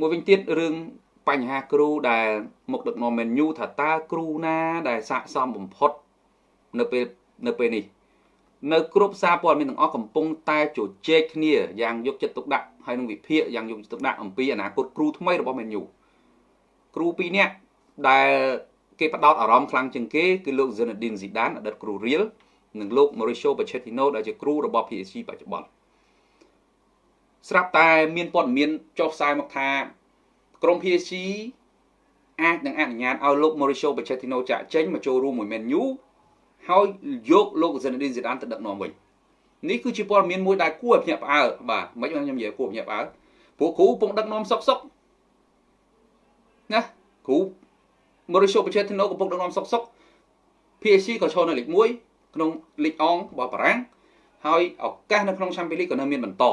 មួយវិញទៀតរឿងបញ្ហាគ្រូដែលមកដឹកនាំ menu ថាតើគ្រូណាដែលស័កសមបំផុតនៅពេលនៅពេលនេះនៅគ្រប់សារព័ត៌មានទាំងអស់កំពុងតែជជែកគ្នាយ៉ាងយកចិត្តទុកដាក់ហើយនឹងវិភាគយ៉ាងយកចិត្តទុកដាក់អំពីអនាគតគ្រូថ្មីរបស់ menu គ្រូពីរនាក់ដែលគេផ្ដោតអារម្មណ៍ខ្លាំងជាងគេគឺលោក Zinedine Zidane អតីតគ្រូ Real និងលោក Mauricio Pochettino ដែលជាគ្រូរបស់ PSG បច្ចុប្បន្ន ស្រាប់តែមានព័ត៌មានចុះផ្សាយមកថាក្រុម PSG អាចនឹងអនុញ្ញាតឲ្យលោក Mauricio Pochettino ចាក់ចេញមកចូលរួមមួយ Man U ហើយយកលោក Zinedine Zidane ទៅដឹកនាំវិញនេះគឺជាព័ត៌មានមួយដែលគួរឲ្យភ្ញាក់ផ្អើលបាទមិនខ្ញុំនិយាយគួរភ្ញាក់ផ្អើលព្រោះគ្រូពងដឹកនាំសុកសុកណាគ្រូ Mauricio Pochettino កំពុងដឹកនាំសុកសុក PSG ក៏ឈរនៅលេខ1ក្នុងលីកអងរបស់បារាំងហើយឱកាសនៅក្នុង Champions League ក៏នៅមានបន្ត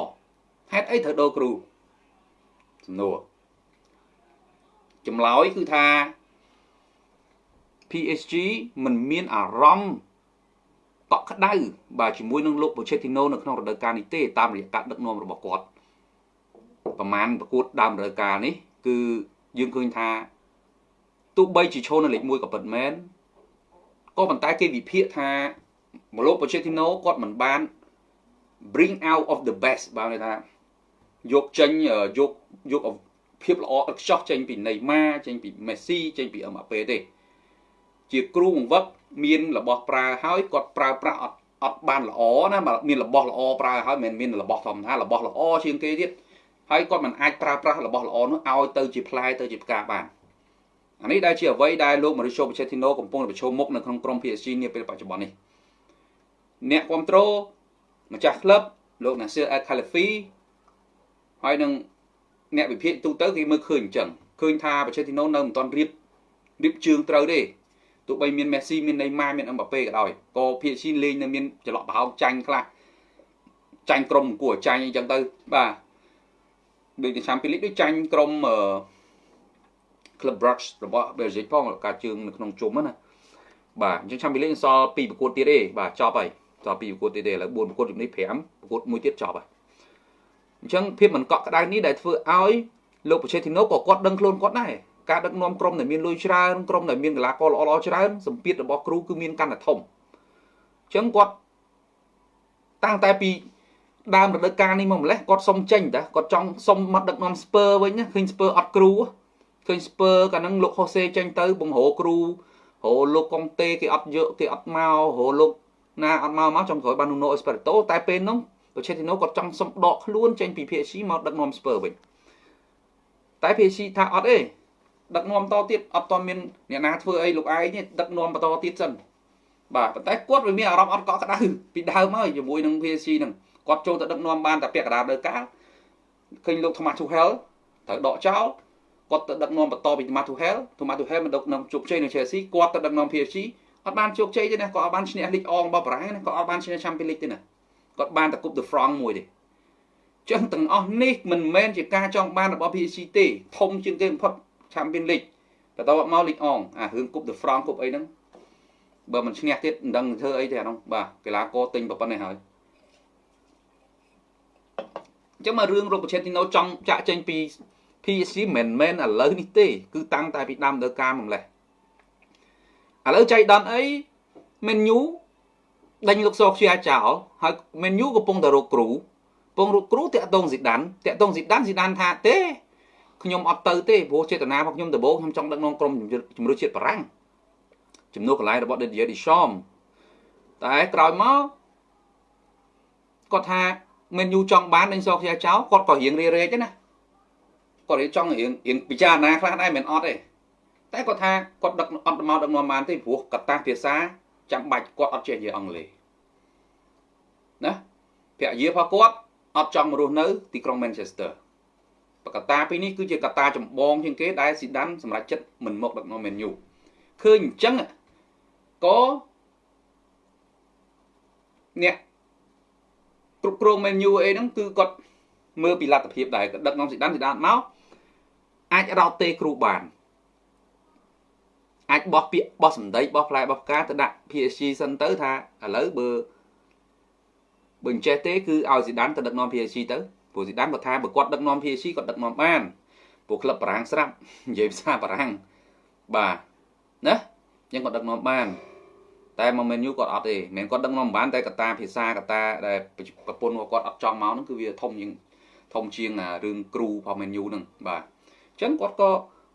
ហេតុអីត្រូវដូរគ្រូសំណួរចម្លើយគឺថា PSG មិនមានអារម្មណ៍កក់ក្ដៅបាទជាមួយនឹងលោក Pochettino នៅក្នុងរដូវកាលនេះទេតាមរយៈការដឹកនាំរបស់គាត់ប្រមាណប្រកួតដើមរដូវកាលនេះ គឺយើងឃើញថាទោះបីជាឈរនៅលេខ1ក៏ពិតមែនក៏ប៉ុន្តែគេវិភាគថាមលោក Pochettino គាត់មិនបាន bring out of the best បាទន័យថា យកចេញយកយកភាពល្អឥតខ្ចោះចេញពីណេម៉ាចេញពីមេស៊ីចេញពីអឹមបាប៉េទេ ជាគ្រូបង្វឹកមានរបស់ប្រើហើយគាត់ប្រើប្រាស់អត់អត់បានល្អណាមានរបស់ល្អប្រើហើយមិនមានរបស់ធម្មតារបស់ល្អជាងគេទៀតហើយគាត់មិនអាចប្រើប្រាស់របស់ល្អនោះឲ្យទៅជាផ្លែទៅជាផ្កាបានអានេះដែលជាអ្វីដែលលោក Mauricio Pochettino កំពុងប្រឈមមុខនៅក្នុងក្រុម PSG នាពេលបច្ចុប្បន្ននេះអ្នកគ្រប់គ្រងម្ចាស់ក្លឹបលោក Nasir Al Khelaifi ហើយនឹងអ្នកវិភាគទូទៅគេមើលឃើញអញ្ចឹងឃើញថា Pochettino នៅមិនទាន់រៀបរៀបជើងត្រូវទេទោះបីមានមេស៊ីមានណេម៉ាមានអឹមបាប៉េក៏ដោយក៏ PSG លេងនៅមានចន្លោះប្រហោងចាញ់ខ្លះចាញ់ក្រុមគួរចាញ់អីចឹងទៅបាទដូចទៅ Champions League ដូចចាញ់ក្រុមអឺ Club Brugge របស់ Belgium ផងការជើងនៅក្នុងជុំណាបាទអញ្ចឹង Champions League សល់2ប្រកួតទៀតទេបាទចប់ហើយសល់2ប្រកួតទៀតទេឥឡូវ4ប្រកួតជំនេះ5ប្រកួតមួយទៀតចប់ហើយ អញ្ចឹងភាពមិនកក់ក្ដៅនេះដែលធ្វើឲ្យលោក Pochettino ក៏គាត់ដឹងខ្លួនគាត់ដែរការដឹកនាំក្រុមដែលមានលុយច្រើនក្រុមដែលមានកីឡាករល្អៗច្រើនសម្ពាធរបស់គ្រូគឺមានកាន់តែធំអញ្ចឹងគាត់តាំងតែពីដើមរដូវកាលនេះមកម្លេះគាត់សុំចេញតាគាត់ចង់សុំមកដឹកនាំស្ពើវិញណាឃើញស្ពើអត់គ្រូឃើញស្ពើកាលហ្នឹងលោកហូសេចេញទៅបង្រោគ្រូរោលោកកុងតេគេអត់យកគេអត់មករោលោកណាអត់មកមកចង់ក្រោយបាននូណូអេស្ប៉េរ៉ូតូតែពេលហ្នឹង បូឆេទីណូគាត់ចង់សុំដកខ្លួនចេញពី PSG មកដឹកនាំស្ពើវិញតែ PSG ថាអត់ទេដឹកនាំតទៀតអត់តមានអ្នកណាធ្វើអីលោកឯងនេះដឹកនាំបន្តទៀតសិនបាទប៉ុន្តែគាត់វាមានអារម្មណ៍អត់កក់ក្ដៅពីដើមហើយជាមួយនឹង PSG ហ្នឹងគាត់ចូលទៅដឹកនាំបានតែពាក់កណ្ដាលដើកាលឃើញលោក Thomas Tuchel ត្រូវដកចោលគាត់ទៅដឹកនាំបន្តពី Thomas Tuchel Thomas Tuchel មិនដឹកនាំជោគជ័យនៅ Chelsea គាត់ទៅដឹកនាំ PSG អត់បានជោគជ័យទេណាគាត់អត់បានឈ្នះលីកអងរបស់បារាំងណាគាត់អត់បានឈ្នះ Champions League ទេណា គាត់បានតែ Coupe de France មួយទេចឹងទាំងអស់នេះមិនមែនជាការចង់បានរបស់ PSG ទេធំជាងគេបំផុត Champions League បន្តមកលីកអងអារឿង Coupe de France Coupe អីហ្នឹងបើមិនឈ្នះទៀតមិនដឹងធ្វើអីទេអានោះបាទកីឡាករទិញប៉ុណ្ណេះហើយអញ្ចឹងមករឿងរូបឆេទីណូចង់ចាក់ចេញពី PSG មិនមែនឥឡូវនេះទេ គឺតាំងតែពីដើមដើការមកម្លេះឥឡូវចៃដន្យអី Man U ដេញលោកសោខ្ជាចោលហើយ Man U កំពុងតែរកគ្រូកំពុងរកគ្រូតាក់តងស៊ីដានតាក់តងស៊ីដានស៊ីដានថាទេខ្ញុំអត់ទៅទេព្រោះចេតនារបស់ខ្ញុំដំបូងខ្ញុំចង់ដឹកនាំក្រុមជំរឿជាតិបារាំងជំនួសកន្លែងរបស់ Didier Deschamps តែក្រោយមកគាត់ថាមិនយូចង់បានដេញសខ្ជាចោលគាត់ក៏រៀងរេរែកដែរណាគាត់រៀងចង់រៀងរៀងពិចារណាខ្លះដែរមិនអត់ទេតែគាត់ថាគាត់ដឹកអត់មកដឹកនាំបានទេព្រោះកត្តាភាសា ចាំបាច់គាត់អត់ចេះនិយាយអង់គ្លេសណាភរិយារបស់គាត់អត់ចង់រស់នៅទីក្រុង Manchester បកតាពីរនេះគឺជាកតាចម្បងជាងគេដែលស៊ីដានសម្រាប់ចិត្តមិនមកដឹកនាំ Man U ឃើញអញ្ចឹងក៏អ្នកគ្រប់គ្រង Man U អីហ្នឹងគឺគាត់មើលពីលទ្ធភាពដែរដឹកនាំស៊ីដានស៊ីដានមកអាចរោតទេគ្រូបាន អាចបោះពាក្យបោះសម្ដីបោះផ្លែបោះផ្កាទៅដាក់ PSG សិនទៅថាឥឡូវបើបើអញ្ចេះទេគឺឲ្យស៊ីដានទៅដឹកនាំ PSG ទៅព្រោះស៊ីដានគាត់ថាបើគាត់ដឹកនាំ PSG គាត់ដឹកនាំបានពួកក្លឹបបារាំងស្រាប់និយាយភាសាបារាំងបាទណាយើងក៏ដឹកនាំបានតែមកមែនយូគាត់អត់ទេមិនគាត់ដឹកនាំបានតែកតាភាសាកតាដែលប្រពន្ធគាត់អត់ចង់មកហ្នឹងគឺវាធំជាងធំជាងរឿងគ្រូផងមែនយូហ្នឹងបាទអញ្ចឹងគាត់ក៏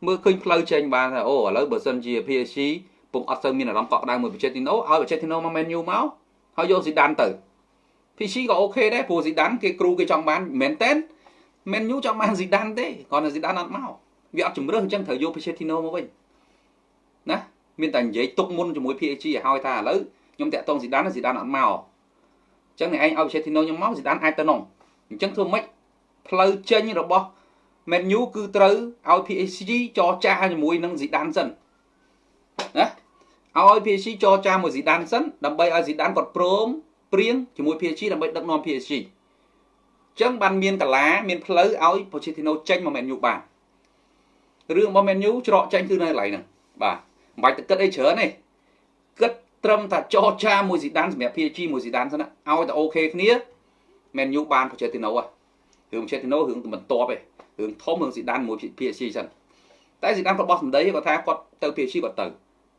មើលឃើញផ្លូវចេញបានថាអូឥឡូវបើសិនជា PSG ពុំអត់ទៅមានអារម្មណ៍កក់ក្ដៅមួយបច្ចេកទីណូឲ្យបច្ចេកទីណូមកមែនយូមកហើយយកស៊ីដានទៅ PC ក៏អូខេដែរព្រោះស៊ីដានគេគ្រូគេចង់បានមែនតែនមែនយូចង់បានស៊ីដានទេគាត់នៅស៊ីដានអត់មកវាអត់ជំរឿសអញ្ចឹងត្រូវយក Pochettino មកវិញណាមានតែនិយាយទុកមុនជាមួយ PSG ឲ្យហើយថាឥឡូវខ្ញុំតាក់តងស៊ីដានស៊ីដានអត់មកអញ្ចឹងអ្នកឯងឲ្យ Pochettino ខ្ញុំមកស៊ីដានអាចទៅនងអញ្ចឹងធ្វើម៉េចផ្លូវចេញរបស់ Man U គឺត្រូវឲ្យ PSG ចរចាជាមួយនឹងស៊ីដានសិនណាឲ្យ PSG ចរចាមួយស៊ីដានសិនដើម្បីឲ្យស៊ីដានគាត់ព្រមព្រៀងជាមួយ PSG ដើម្បីដឹកនាំ PSG ចឹងបានមានកលាមានផ្លូវឲ្យ Pochettino ចេញមក Man U បានរឿងរបស់ Man U ច្រកចេញគឺនៅកន្លែងហ្នឹងបាទមិនបាច់ទៅគិតអីច្រើនទេគិតត្រឹមតែចរចាមួយស៊ីដានសម្រាប់ PSG មួយស៊ីដានសិនឲ្យតែអូខេគ្នា Man U បាន Pochettino ហ៎រឿង Pochettino រឿងបន្ទាប់ឯង រឿងធំរឿងស៊ីដានមួយ PSG សិនតែស៊ីដានគាត់បោះសម្ដីគាត់ថាគាត់ទៅ PSG គាត់ទៅ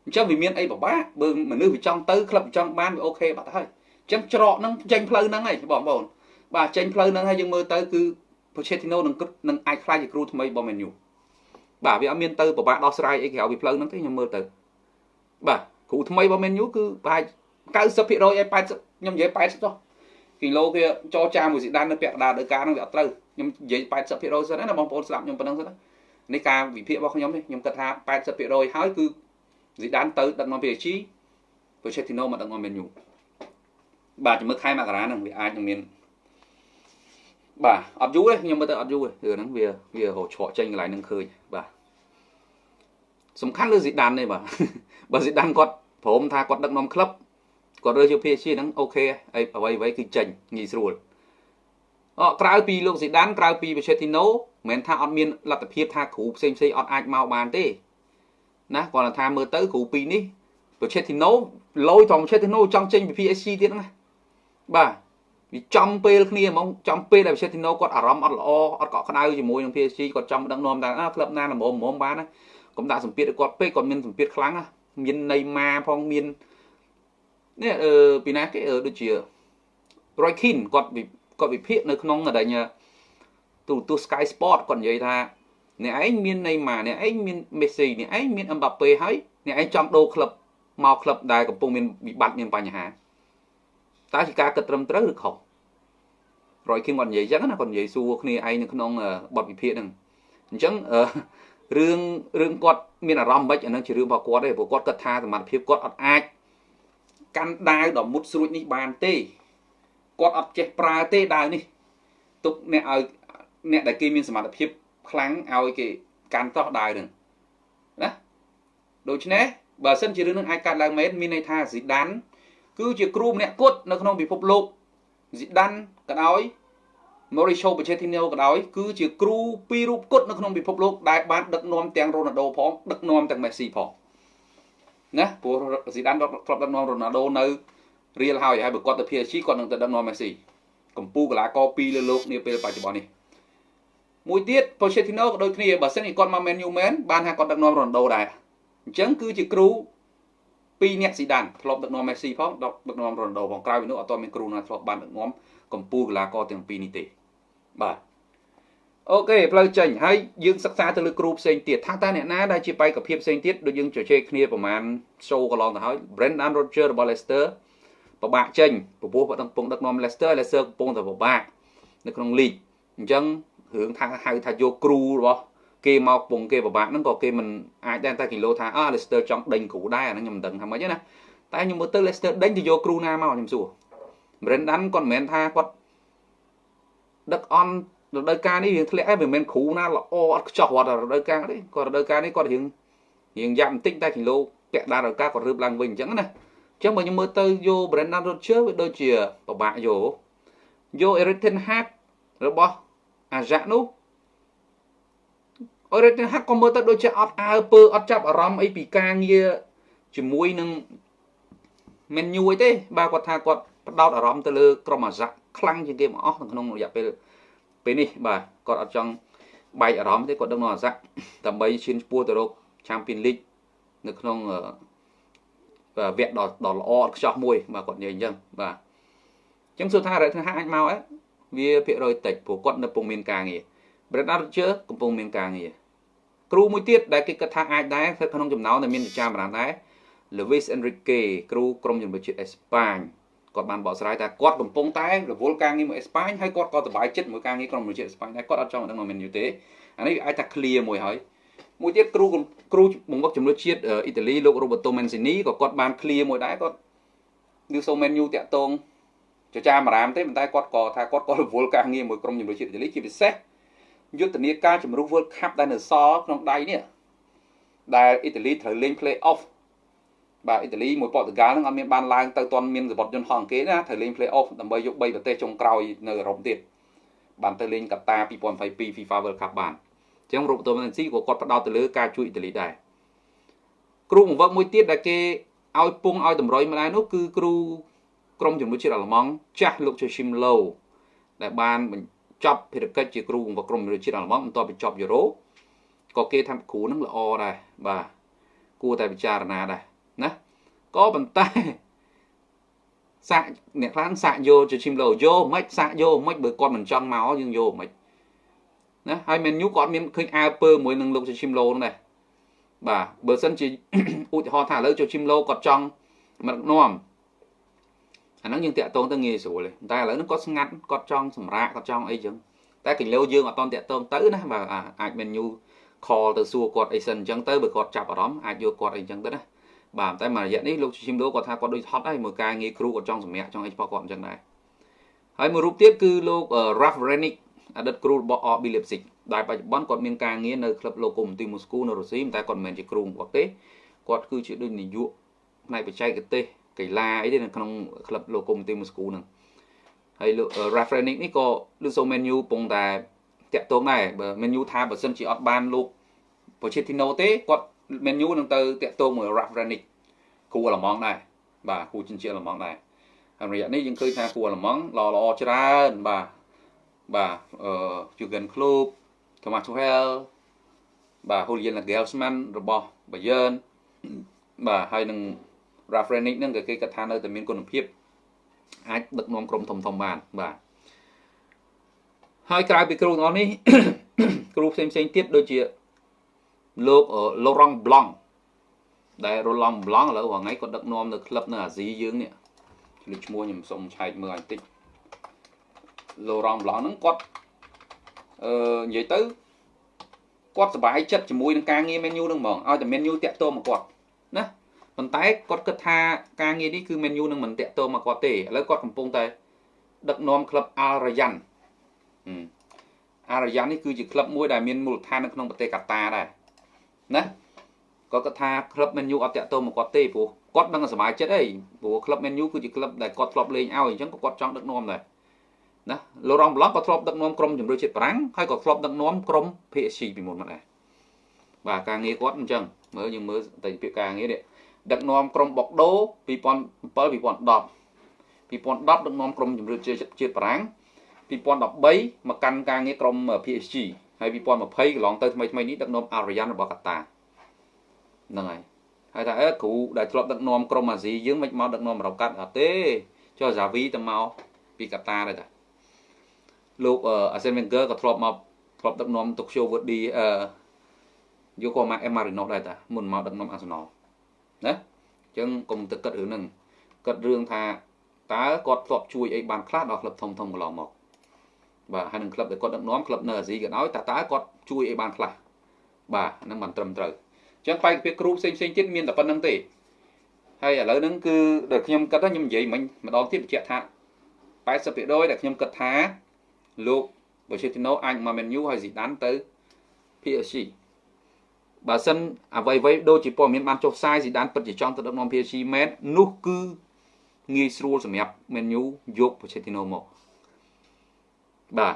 អញ្ចឹងវាមានអីពិបាកបើមនុស្សវាចង់ទៅក្លឹបវាចង់បានវាអូខេបាត់ទៅហើយអញ្ចឹងច្រកហ្នឹងចេញផ្លូវហ្នឹងហើយបងប្អូនបាទចេញផ្លូវហ្នឹងហើយយើងមើលទៅគឺ Pochettino នឹងនឹងអាចខ្លាចជាគ្រូថ្មីរបស់ Man U បាទវាអត់មានទៅពិបាកដោះស្រាយអីក្រៅពីផ្លូវហ្នឹងទេខ្ញុំមើលទៅបាទគ្រូថ្មីរបស់ Man U គឺប្រហែល90%ឲ្យ80ខ្ញុំនិយាយ80ចុះគីឡូគេចរចាមួយស៊ីដាននៅពាក់កណ្ដាលដើការហ្នឹងវាអត់ត្រូវ ខ្ញុំនិយាយ80%សិនណាបងប្អូនស្ដាប់ខ្ញុំប៉ុណ្្នឹងសិនណានេះការវិភាគរបស់ខ្ញុំនេះខ្ញុំគិតថា80%ហើយគឺស៊ីដានទៅដឹកនាំ PSG Pochettino មកដឹកនាំ Man U បាទជំរឿខែមករាហ្នឹងវាអាចនឹងមានបាទអត់យូរទេខ្ញុំមើលទៅអត់យូរទេរឿងហ្នឹងវាវារកច្រកចេញកន្លែងហ្នឹងឃើញបាទសំខាន់លើស៊ីដានទេបាទបើស៊ីដានគាត់ព្រមថាគាត់ដឹកនាំក្លឹបគាត់រើសយក PSG ហ្នឹងអូខេអីអ្វីអ្វីគឺចេញងាយស្រួលអ ក្រៅពីលោកស៊ីដានក្រៅពី Pochettino មិនមែនថាអត់មានលទ្ធភាពថាគ្រូផ្សេងផ្សេងអត់អាចមកបានទេណាគាត់ថាមើលទៅគ្រូពីរនេះ Pochettino លយត្រង់ Pochettino ចង់ចេញពី PSG ទៀតណាបាទវាចំពេលគ្នាហ្មងចំពេលដែល Pochettino គាត់អារម្មណ៍អត់ល្អអត់កក់ក្ដៅជាមួយនឹង PSG គាត់ចង់ដឹកនាំតែអាក្លឹបណាល្មមល្មមបានណាកុំដាក់សម្ពាធឲ្យគាត់ពេកគាត់មានសម្ពាធខ្លាំងណាមានន័យម៉ាផងមាននេះអឺពីណាគេដូចជា Roy Keane គាត់ គាត់វិភាគនៅក្នុងដែលទូទូ Sky Sport គាត់និយាយថាអ្នកឯងមានន័យម៉ាអ្នកឯងមាន Messi អ្នកឯងមាន Mbappe ហើយអ្នកឯងចង់ដូរក្លឹបមកក្លឹបដែលកំពុងមានវិបត្តិមានបញ្ហាតើជាការគិតត្រឹមត្រូវឬខុសរយគឹមគាត់និយាយអញ្ចឹងណាគាត់និយាយសួរគ្នាឯងនៅក្នុងបទវិភាគហ្នឹងអញ្ចឹងរឿងរឿងគាត់មានអារម្មណ៍មិនអានឹងជារឿងរបស់គាត់ទេព្រោះគាត់គិតថាសមត្ថភាពគាត់អត់អាចកាន់ដាវដ៏មុតស្រួចនេះបានទេ គាត់អត់ចេះប្រើទេដាវនេះទុកអ្នកឲ្យអ្នកដែលគេមានសមត្ថភាពខ្លាំងឲ្យគេកាន់តោះដាវនឹងណាដូច្នេះបើសិនជារឿងនឹងអាចកាត់ឡើងមែនមានន័យថាស៊ីដានគឺជាគ្រូម្នាក់គត់នៅក្នុងពិភពលោកស៊ីដានក៏ដោយ Mauricio Pochettino ក៏ដោយគឺជាគ្រូពីររូបគត់នៅក្នុងពិភពលោកដែលបានដឹកនាំទាំង Ronaldo ផងដឹកនាំទាំង Messi ផងណាព្រោះស៊ីដានធ្លាប់ដឹកនាំ Ronaldo នៅ រៀលហើយហើយបើគាត់ទៅ PSG គាត់នឹងទៅដឹកនាំ Messi កម្ពុជាកីឡាករពីរលើលោកនាពេលបច្ចុប្បន្ននេះមួយទៀត Pochettino ក៏ដូចគ្នាបើសិនជាគាត់មក Man U Man បានថាគាត់ដឹកនាំ Ronaldo ដែរអញ្ចឹងគឺជាគ្រូពីរអ្នកស៊ីដានធ្លាប់ដឹកនាំមេស៊ីផងដឹកនាំរ៉ូណាល់ដូផងក្រៅពីនោះអត់ទាន់មានគ្រូណាធ្លាប់បានដឹកនាំកម្ពុជាកីឡាករទាំងពីរនេះទេបាទអូខេផ្លូវចេញហើយយើងសិក្សាទៅលើគ្រូផ្សេងទៀតថាតើអ្នកណាដែលជាបេក្ខភាពផ្សេងទៀតដូចយើងជជែកគ្នាប្រហែល show កន្លងទៅហើយ Brendan Rodgers របស់ Leicester ពិបាកចេញពពោះគាត់កំពុងដឹកនាំ Leicester Leicester កំពុងតែពិបាកនៅក្នុង league អញ្ចឹងរឿងថាហៅថាយកគ្រូរបស់គេមកពងគេពិបាកហ្នឹងក៏គេមិនអាចដែរតែគីឡូថាអើ Leicester ចង់ដេញគ្រូដែរអាហ្នឹងខ្ញុំមិនដឹងថាម៉េចទេណាតែខ្ញុំមើលទៅ Leicester ដេញទៅយកគ្រូណាមកខ្ញុំសួរ Brendan គាត់មិនមែនថាគាត់ដឹកអន់រដូវកាលនេះរៀងធ្លាក់ឯងមិនមែនគ្រូណាល្អអត់ខ្ចោះគាត់រដូវកាលទេគាត់រដូវកាលនេះគាត់រៀងរៀងយ៉ាប់បន្តិចតែគីឡូពាក់ដាររដូវកាលគាត់រើបឡើងវិញអញ្ចឹងណាអញ្ចឹងបើខ្ញុំមើលទៅយក Brendan Rodgers វាដូចជាពិបាកយកយក Erik ten Hag របស់ Ajax នោះអរិទ្ធហាក់ក៏មើលទៅដូចជាអត់អើពើអត់ចាប់អារម្មណ៍អីពីការងារជាមួយនឹងមែនញូអីទេបាទគាត់ថាគាត់ផ្ដោតអារម្មណ៍ទៅលើក្រុមអាសាក់ខ្លាំងជាងគេមកអស់នៅក្នុងរយៈពេលពេលនេះបាទគាត់អត់ចង់បែកអារម្មណ៍ទេគាត់ដឹកនាំអាស័កដើម្បីឈានឆ្ពោះទៅរក Champion League នៅក្នុង វគ្គដ៏ដ៏ល្អខ្ចោះមួយបាទគាត់និយាយអញ្ចឹងបាទអញ្ចឹងសួរថារ៉េតថាអាចមកអត់វាភាគរយតិចព្រោះគាត់នៅកំពុងមានការងារ Brendan Rodgers កំពុងមានការងារគ្រូមួយទៀតដែលគេគិតថាអាចដែរស្ថិតក្នុងចំណោមដែលមានចាមរានដែរ Luis Enrique គ្រូក្រុមជំនឿជាតិអេស្ប៉ាញគាត់បានបកស្រាយថាគាត់កំពុងតែរវល់ការងារមួយអេស្ប៉ាញហើយគាត់ក៏សប្បាយចិត្តមួយការងារក្រុមជំនឿជាតិអេស្ប៉ាញដែរគាត់អត់ចង់ដឹងមកមែនយូទេអានេះអាចថា clear មួយហើយ មួយទៀតគ្រូគ្រូបង្វឹកជំនឿជាតិអ៊ីតាលីលោក Roberto Mancini ក៏គាត់បាន clear មួយដែរគាត់គឺសូម Man U តាក់ទងចចាមរាមទេប៉ុន្តែគាត់ក៏ថាគាត់ក៏រវល់ការងារមួយក្រុមជំនឿជាតិអ៊ីតាលីជាពិសេសយុទ្ធនាការជំរុះ World Cup ដែលនៅសល់ក្នុងដៃនេះដែលអ៊ីតាលីត្រូវលេង play off បាទអ៊ីតាលីមួយប៉ូទុយហ្គាល់ហ្នឹងអត់មានបានឡើងទៅទាន់មានសបុតយន្តហោះគេណាត្រូវលេង play off ដើម្បីយក3ប្រទេសចុងក្រោយនៅអឺរ៉ុបទៀតបានទៅលេងកាតា2022 FIFA World Cup បានអញ្ចឹងរូបតូមែនស៊ីក៏គាត់ផ្ដោតទៅលើការជួយអ៊ីតាលីដែរគ្រូបង្វឹកមួយទៀតដែលគេឲ្យពងឲ្យតម្រុយម្ល៉េះនោះគឺគ្រូក្រុមជំនួយជាតិអាល្លឺម៉ង់ចាស់លោក Joachim Low ដែលបានបញ្ចប់ភារកិច្ចជាគ្រូបង្វឹកក្រុមជំនួយជាតិអាល្លឺម៉ង់បន្ទាប់ពីចប់យូរ៉ូក៏គេថាគ្រូនឹងល្អដែរបាទគួរតែពិចារណាដែរណាក៏ប៉ុន្តែសាក់អ្នកខ្លះសាក់យកជាឈីមឡូយកមិនសាក់យកមិនបើគាត់មិនចង់មកយើងយកមិន ណាហើយមែនយូគាត់មានឃើញអើពើមួយនឹងលោកជាឈីមឡូហ្នឹងដែរបាទបើសិនជាឧទាហរណ៍ថាឥឡូវចូលឈីមឡូគាត់ចង់មកនាំអាហ្នឹងយើងតាក់ទងទៅងាយស្រួលទេតែឥឡូវហ្នឹងគាត់ស្ងាត់គាត់ចង់សម្រាកគាត់ចង់អីចឹងតែគីឡូយើងអត់តន់តាក់ទងទៅណាបាទអាចមែនយូ call ទៅសួរគាត់អីសិនអញ្ចឹងទៅបើគាត់ចាប់អារម្មណ៍អាចយកគាត់អីអញ្ចឹងទៅណាបាទតែមួយរយៈនេះលោកឈឹមដូគាត់ថាគាត់ដូចហត់ហើយមួយការងារគ្រូគាត់ចង់សម្រាប់ចង់អីរបស់គាត់អញ្ចឹងដែរហើយមួយរូបទៀតគឺលោក Ralph Renick អតីតគ្រូរបស់ RB Leipzig ដែលបច្ចុប្បន្នគាត់មានការងារនៅក្លឹប Lokomotiv Moscow នៅរុស្ស៊ីតែគាត់មិនមែនជាគ្រូរបស់ទេគាត់គឺជាដូចនាយកផ្នែកបច្ចេកទេសកីឡាអីទេនៅក្នុងក្លឹប Lokomotiv Moscow ហ្នឹងហើយលោក Ralph Renick នេះក៏លោកសូ menu ពងតែតាក់ទងដែរបើ menu ថាបើសិនជាអត់បានលោក Pochettino ទេគាត់ menu នឹងទៅតាក់ទងមួយ Ralph Ranick គ្រូអាល្លឺម៉ង់ដែរបាទគ្រូចិញ្ចៀអាល្លឺម៉ង់ដែរហើយរយៈនេះយើងឃើញថាគ្រូអាល្លឺម៉ង់ល្អល្អច្រើនបាទ បាទអឺ Jurgen Klopp Thomas Tuchel បាទ Julian Nagelsmann របស់ Bayern បាទហើយនឹង Ralph Ranick ហ្នឹងក៏គេគិតថានៅតែមានគុណភាពអាចដឹកនាំក្រុមធំធំបានបាទហើយក្រៅពីគ្រូទាំងអស់នេះគ្រូផ្សេងផ្សេងទៀតដូចជាលោក Laurent Blanc ដែល Roland Blanc ឥឡូវថ្ងៃគាត់ដឹកនាំនៅក្លឹបនៅអាស៊ីយើងនេះឆ្លៀតឈ្មោះខ្ញុំសុំឆែកមើលឲ្យបន្តិច Laurent Blanc ហ្នឹងគាត់អឺនិយាយទៅគាត់សប្បាយចិត្តជាមួយនឹងការងារ menu ហ្នឹងហ្មងឲ្យតែ menu តាក់ទងមកគាត់ណាប៉ុន្តែគាត់គិតថាការងារនេះគឺ menu នឹងមិនតាក់ទងមកគាត់ទេឥឡូវគាត់កំពុងតែដឹកនាំក្លឹប Al Rayyan អារយ៉ាននេះគឺជាក្លឹបមួយដែលមានមូលដ្ឋាននៅក្នុងប្រទេសកាតាដែរណាគាត់គាត់ថាក្លឹប Man U អត់តាក់ទងមកគាត់ទេព្រោះគាត់ដឹងសប្បាយចិត្តអីព្រោះក្លឹប Man U គឺជាក្លឹបដែលគាត់ធ្លាប់លេងឲ្យអញ្ចឹងក៏គាត់ចង់ដឹកនាំដែរ ណាលូរ៉ង់ប្លង់ក៏ធ្លាប់ដឹកនាំក្រុមជម្រើសជាតិបារាំងហើយក៏ធ្លាប់ដឹកនាំក្រុម PSG ពីមុនមកដែរបាទការងារគាត់អញ្ចឹងមើលយើងមើលតែពាក្យការងារនេះដឹកនាំក្រុមបុកដូ2007 2010 2010ដឹកនាំក្រុមជម្រើសជាតិបារាំង2013មកកាន់ការងារក្រុម PSG ហើយ2020កន្លងទៅថ្មីថ្មីនេះដឹកនាំអារយ៉ានរបស់កាតាហ្នឹងហើយហើយថាអើគ្រូដែលធ្លាប់ដឹកនាំក្រុមអាស៊ីយើងមិនមកដឹកនាំរកកាត់អត់ទេចុះសាវីទៅមកពីកាតាដែរតា លោកអាសេនវិញហ្គើក៏ធ្លាប់មកធ្លាប់ដឹកនាំតុកឈូវឺឌីអឺយកក៏មកអេម៉ារីណូដែរតាមុនមកដឹកនាំអាសណលណាអញ្ចឹងកុំទឹកគិតរឿងហ្នឹងគិតរឿងថាតើគាត់ធ្លាប់ជួយអីបានខ្លះដល់ក្លឹបធំធំកន្លងមកបាទហើយនឹងក្លឹបដែលគាត់ដឹកនាំក្លឹបនៅអាស៊ីក៏ដោយតើតើគាត់ជួយអីបានខ្លះបាទហ្នឹងមិនត្រឹមត្រូវអញ្ចឹងបែកពីគ្រូផ្សេងផ្សេងទៀតមានតែប៉ុណ្្នឹងទេហើយឥឡូវហ្នឹងគឺដែលខ្ញុំគិតថាខ្ញុំនិយាយមិញម្ដងទៀតបញ្ជាក់ថា80%ដែលខ្ញុំគិតថា លោកបូឆេទីណូអាចមកមែនយូហើយស៊ីដានទៅ PSG បើសិនអ្វីអ្វីដូចជាព័ត៌មានបានចុះផ្សាយស៊ីដានពិតជាចង់ទៅដឹកនាំ PSG មែននោះគឺងាយស្រួលសម្រាប់មែនយូយកបូឆេទីណូមកបាទ